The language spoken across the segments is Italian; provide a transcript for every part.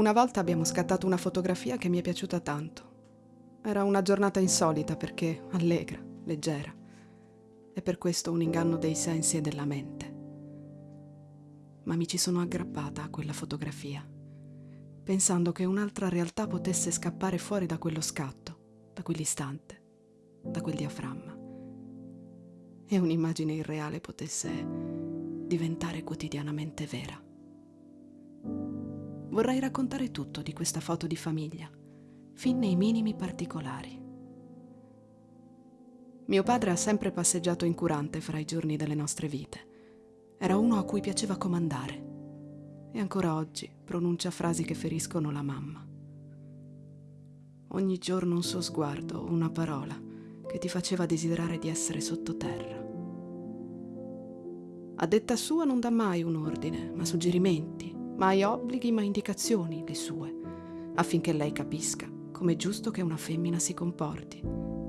Una volta abbiamo scattato una fotografia che mi è piaciuta tanto. Era una giornata insolita perché allegra, leggera. E per questo un inganno dei sensi e della mente. Ma mi ci sono aggrappata a quella fotografia, pensando che un'altra realtà potesse scappare fuori da quello scatto, da quell'istante, da quel diaframma. E un'immagine irreale potesse diventare quotidianamente vera. Vorrei raccontare tutto di questa foto di famiglia, fin nei minimi particolari. Mio padre ha sempre passeggiato incurante fra i giorni delle nostre vite. Era uno a cui piaceva comandare e ancora oggi pronuncia frasi che feriscono la mamma. Ogni giorno un suo sguardo, una parola che ti faceva desiderare di essere sottoterra. A detta sua non dà mai un ordine, ma suggerimenti, mai obblighi ma indicazioni le sue, affinché lei capisca come è giusto che una femmina si comporti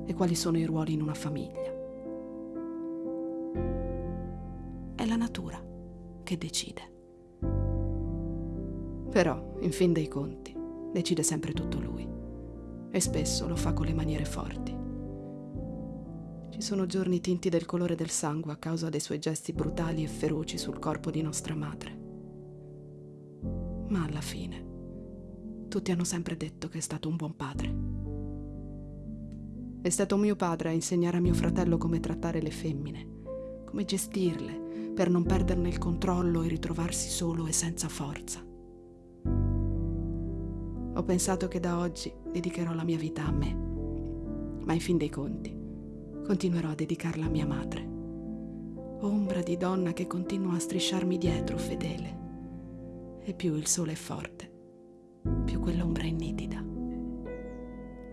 e quali sono i ruoli in una famiglia. È la natura che decide. Però, in fin dei conti, decide sempre tutto lui e spesso lo fa con le maniere forti. Ci sono giorni tinti del colore del sangue a causa dei suoi gesti brutali e feroci sul corpo di nostra madre ma alla fine tutti hanno sempre detto che è stato un buon padre. È stato mio padre a insegnare a mio fratello come trattare le femmine, come gestirle per non perderne il controllo e ritrovarsi solo e senza forza. Ho pensato che da oggi dedicherò la mia vita a me, ma in fin dei conti continuerò a dedicarla a mia madre, ombra di donna che continua a strisciarmi dietro fedele e più il sole è forte, più quell'ombra è nitida.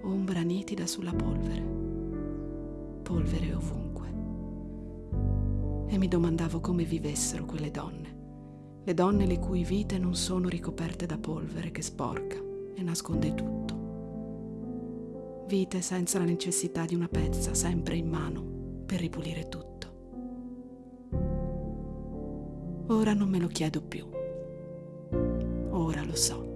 Ombra nitida sulla polvere, polvere ovunque. E mi domandavo come vivessero quelle donne, le donne le cui vite non sono ricoperte da polvere che sporca e nasconde tutto. Vite senza la necessità di una pezza sempre in mano per ripulire tutto. Ora non me lo chiedo più ora lo so.